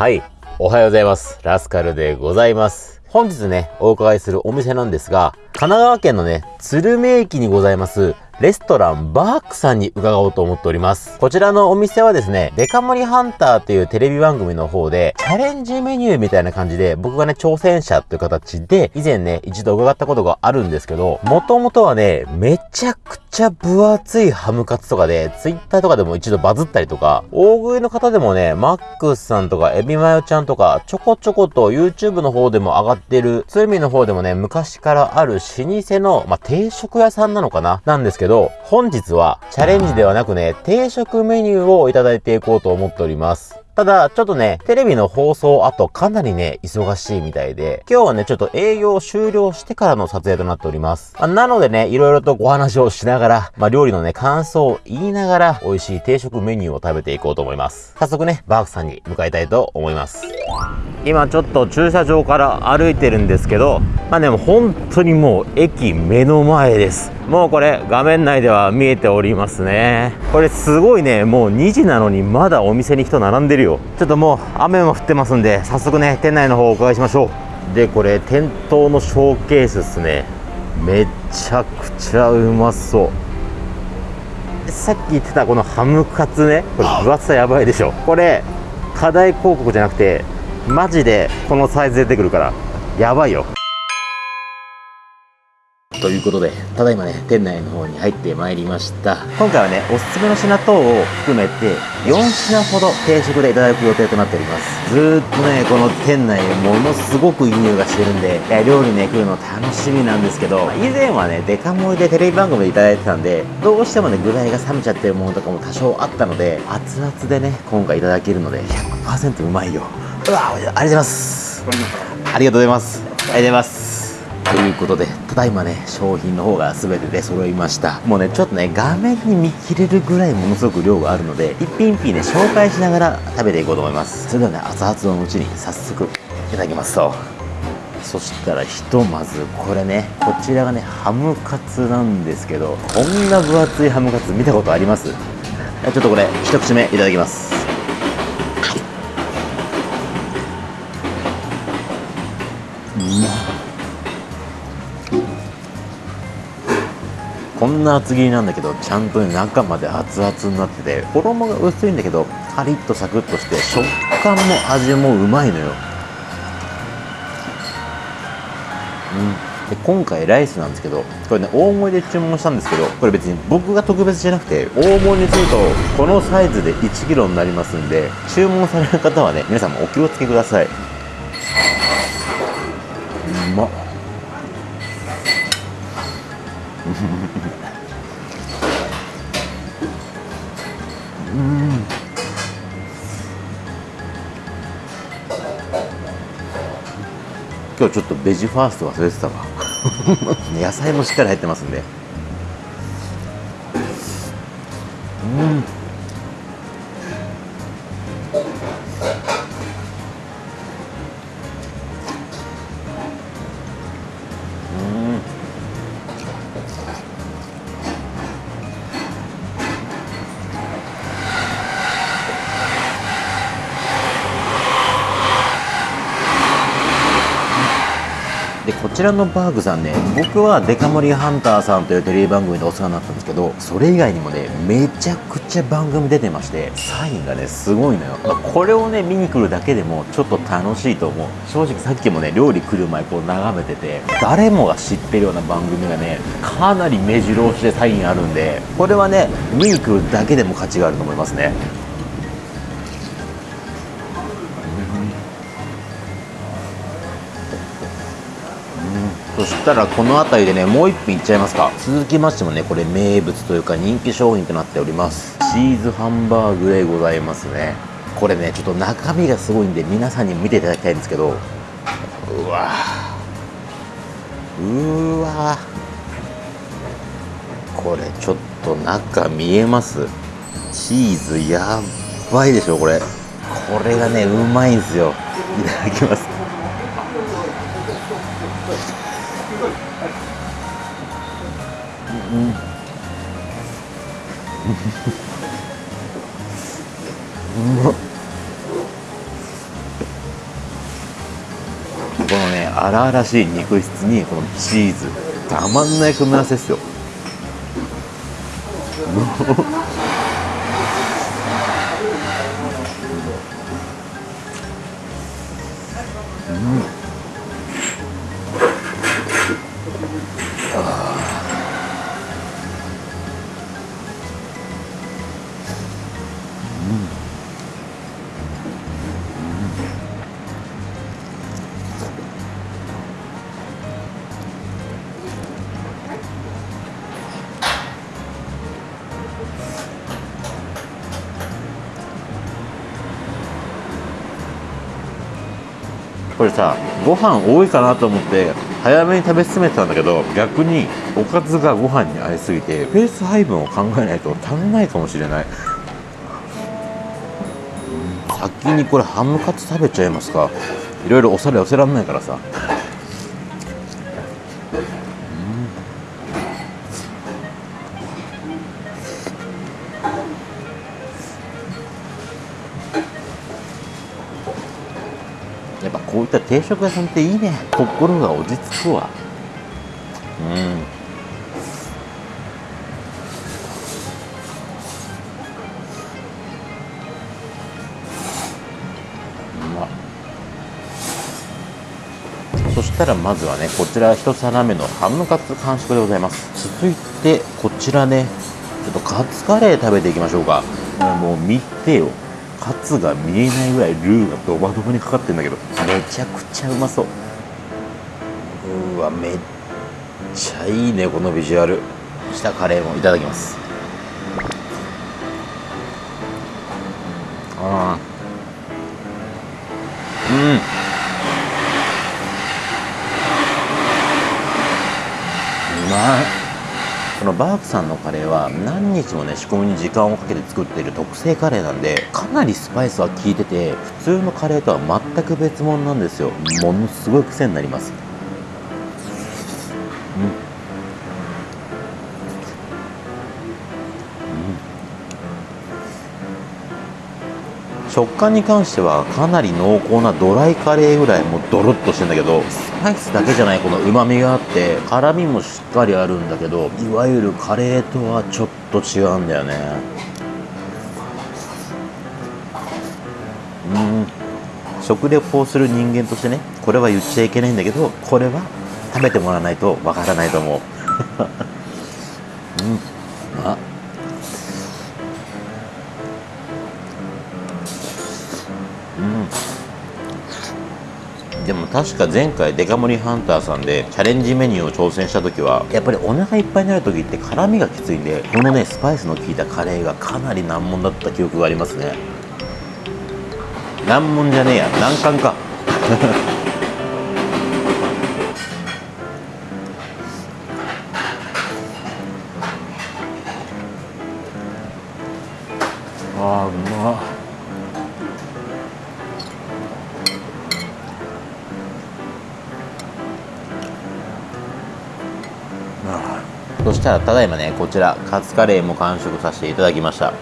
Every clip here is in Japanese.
はい。おはようございます。ラスカルでございます。本日ね、お伺いするお店なんですが、神奈川県のね、鶴見駅にございます、レストランバークさんに伺おうと思っております。こちらのお店はですね、デカ盛りハンターというテレビ番組の方で、チャレンジメニューみたいな感じで、僕がね、挑戦者という形で、以前ね、一度伺ったことがあるんですけど、もともとはね、めちゃくちゃ分厚いハムカツとかで、ツイッターとかでも一度バズったりとか、大食いの方でもね、マックスさんとか、エビマヨちゃんとか、ちょこちょこと YouTube の方でも上がってる、鶴見の方でもね、昔からある老舗の、まあ、定食屋さんなのかな？なんですけど、ど本日はチャレンジではなくね、定食メニューをいただいていこうと思っております。ただ、ちょっとね、テレビの放送後かなりね、忙しいみたいで、今日はね、ちょっと営業終了してからの撮影となっております。あ、なのでね、いろいろとご話をしながら、まあ、料理のね、感想を言いながら、美味しい定食メニューを食べていこうと思います。早速ね、バークさんに向かいたいと思います。今ちょっと駐車場から歩いてるんですけど、まあでも本当にもう駅目の前です。もうこれ画面内では見えておりますね。これすごいね、もう2時なのにまだお店に人並んでるよ。ちょっともう雨も降ってますんで、早速ね、店内の方をお伺いしましょう。で、これ店頭のショーケースですね。めちゃくちゃうまそう。さっき言ってたこのハムカツね、これ分厚さやばいでしょ。これ、課題広告じゃなくて、マジでこのサイズ出てくるからやばいよということで、ただいまね、店内の方に入ってまいりました。今回はね、おすすめの品等を含めて、4品ほど定食でいただく予定となっております。ずーっとね、この店内、ものすごくいい匂いがしてるんで、料理ね、来るの楽しみなんですけど、以前はね、デカ盛りでテレビ番組でいただいてたんで、どうしてもね、具材が冷めちゃってるものとかも多少あったので、熱々でね、今回いただけるので、100%うまいよ。うわありがとうございます。ありがとうございます。ありがとうございますということでただいまね商品の方が全て出揃いました。もうねちょっとね画面に見切れるぐらいものすごく量があるので一品一品ね紹介しながら食べていこうと思います。それではね熱々のうちに早速いただきますと。そしたらひとまずこれねこちらがねハムカツなんですけどこんな分厚いハムカツ見たことあります？ちょっとこれ一口目いただきます。こんな厚切りなんだけどちゃんと、ね、中まで熱々になってて衣が薄いんだけどカリッとサクッとして食感も味もうまいのよ、うん、で今回ライスなんですけどこれね大盛りで注文したんですけどこれ別に僕が特別じゃなくて大盛りにするとこのサイズで 1kg になりますんで注文される方はね皆さんもお気をつけください。うまっ。うん今日ちょっとベジファースト忘れてたわ。野菜もしっかり入ってますんで。うん。ちらのバーグさんね僕はデカ盛りハンターさんというテレビ番組でお世話になったんですけどそれ以外にもねめちゃくちゃ番組出てましてサインがねすごいのよ、まあ、これをね見に来るだけでもちょっと楽しいと思う。正直さっきもね料理来る前こう眺めてて誰もが知ってるような番組がねかなり目白押しでサインあるんでこれはね見に来るだけでも価値があると思いますね。したらこの辺りでねもう一品いっちゃいますか。続きましてもねこれ名物というか人気商品となっております。チーズハンバーグでございますね。これねちょっと中身がすごいんで皆さんに見ていただきたいんですけど。うわ。うわ。これちょっと中見えます。チーズやばいでしょこれ。これがねうまいんですよ。いただきます。うん。うん、このね荒々しい肉質にこのチーズ。たまんない組み合わせですよ。う んこれさご飯多いかなと思って早めに食べ進めてたんだけど逆におかずがご飯に合いすぎてペース配分を考えないと足んないかもしれない。先にこれハムカツ食べちゃいますか。いろいろお皿寄せらんないからさ。こういった定食屋さんっていいね。心が落ち着くわ。うん。そしたらまずはねこちら一皿目のハムカツ完食でございます。続いてこちらねちょっとカツカレー食べていきましょうか。もう見てよ。カツが見えないぐらいルーがドバドバにかかってんだけどめちゃくちゃうまそう。うわめっちゃいいねこのビジュアル。したカレーもいただきます。あー。うん。うまい。このバークさんのカレーは何日もね仕込みに時間をかけて作っている特製カレーなんでかなりスパイスは効いてて普通のカレーとは全く別物なんですよ。ものすごい癖になります。食感に関してはかなり濃厚なドライカレーぐらいもうドロッとしてんだけどスパイスだけじゃないこのうまみがあって辛みもしっかりあるんだけどいわゆるカレーとはちょっと違うんだよね。うん。食レポをする人間としてねこれは言っちゃいけないんだけどこれは食べてもらわないとわからないと思うでも確か前回デカ盛りハンターさんでチャレンジメニューを挑戦した時はやっぱりお腹いっぱいになる時って辛みがきついんでこのねスパイスの効いたカレーがかなり難問だった記憶がありますね。難問じゃねえや難関か。あーうまっ。したらただいまねこちらカツカレーも完食させていただきました。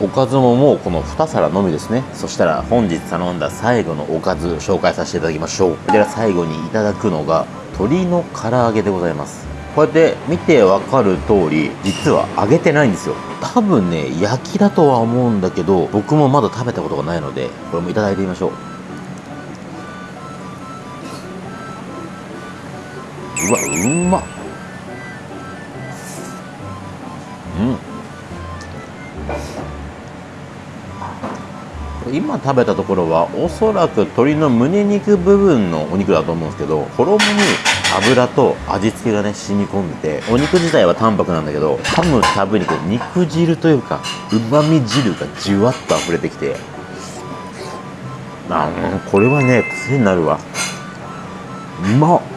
おかずももうこの2皿のみですね。そしたら本日頼んだ最後のおかず紹介させていただきましょう。こちら最後にいただくのが鶏の唐揚げでございます。こうやって見てわかる通り実は揚げてないんですよ。多分ね焼きだとは思うんだけど僕もまだ食べたことがないのでこれもいただいてみましょう。うわうまっ。今食べたところはおそらく鶏の胸肉部分のお肉だと思うんですけど衣に油と味付けがね染み込んでてお肉自体は淡白なんだけど噛むたびにこう肉汁というかうまみ汁がじゅわっと溢れてきてあこれはね癖になるわ。うまっ。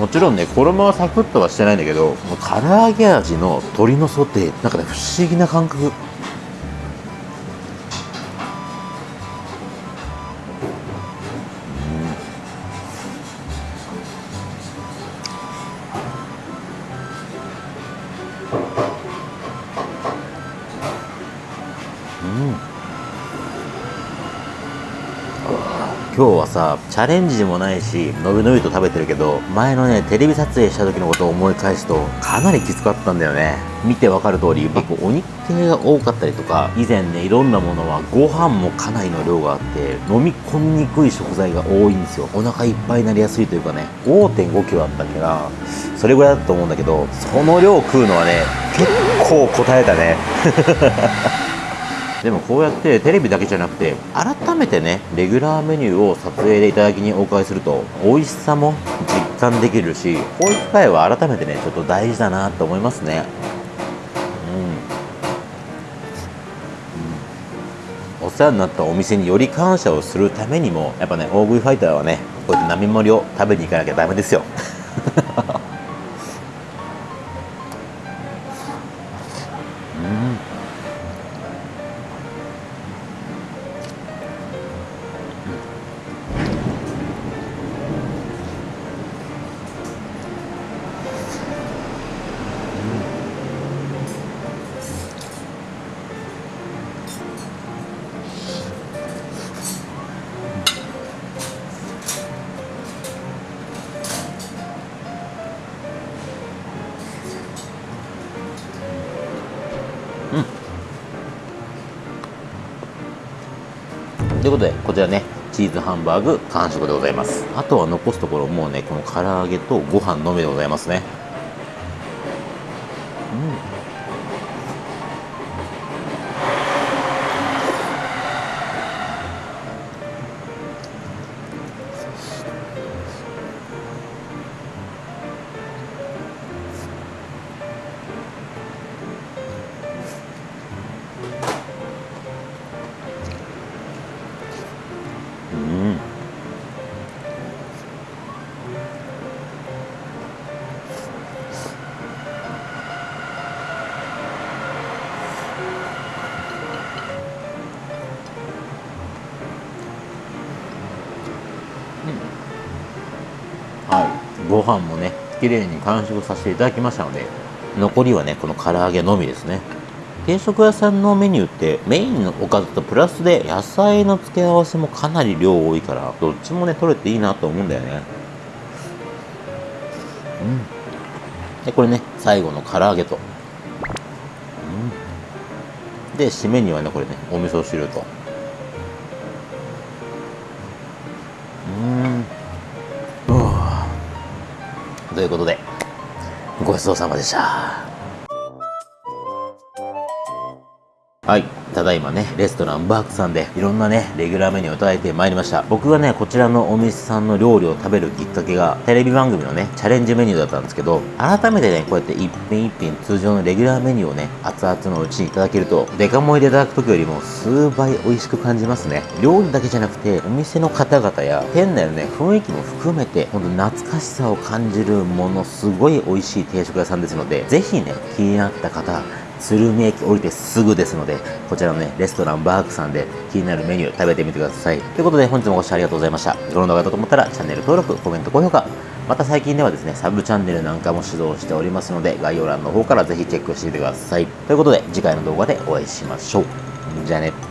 もちろんね衣はサクッとはしてないんだけどもう唐揚げ味の鶏のソテー。なんかね不思議な感覚。今日はさチャレンジでもないしのびのびと食べてるけど前のねテレビ撮影した時のことを思い返すとかなりきつかったんだよね。見てわかる通り結構お肉系が多かったりとか以前ねいろんなものはご飯もかなりの量があって飲み込みにくい食材が多いんですよ。お腹いっぱいになりやすいというかね5 5キロあったっけな。それぐらいだと思うんだけどその量食うのはね結構答えたねでもこうやってテレビだけじゃなくて改めてねレギュラーメニューを撮影でいただきにお伺いすると美味しさも実感できるしこういう機会は改めてねちょっと大事だなと思いますね。うん、お世話になったお店により感謝をするためにもやっぱね大食いファイターはねこうやって並盛りを食べに行かなきゃダメですよ。うん。ということでこちらねチーズハンバーグ完食でございます。あとは残すところもうねこの唐揚げとご飯のみでございますね。はい。ご飯もね綺麗に完食させていただきましたので残りはねこの唐揚げのみですね。定食屋さんのメニューってメインのおかずとプラスで野菜の付け合わせもかなり量多いからどっちもね取れていいなと思うんだよね。うん。でこれね最後の唐揚げと、うん、で締めにはねこれねお味噌汁と。うんということで、ごちそうさまでした。はい。ただいまね、レストランバークさんでいろんなね、レギュラーメニューをいただいてまいりました。僕がね、こちらのお店さんの料理を食べるきっかけが、テレビ番組のね、チャレンジメニューだったんですけど、改めてね、こうやって一品一品通常のレギュラーメニューをね、熱々のうちにいただけると、デカ盛りでいただく時よりも数倍美味しく感じますね。料理だけじゃなくて、お店の方々や、店内のね、雰囲気も含めて、ほんと懐かしさを感じるもの、すごい美味しい定食屋さんですので、ぜひね、気になった方、鶴見駅降りてすぐですので、こちらのね、レストランバークさんで気になるメニュー食べてみてください。ということで本日もご視聴ありがとうございました。この動画だと思ったらチャンネル登録、コメント、高評価、また最近ではですね、サブチャンネルなんかも指導しておりますので、概要欄の方からぜひチェックしてみてください。ということで、次回の動画でお会いしましょう。じゃあね。